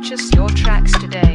Purchase your tracks today.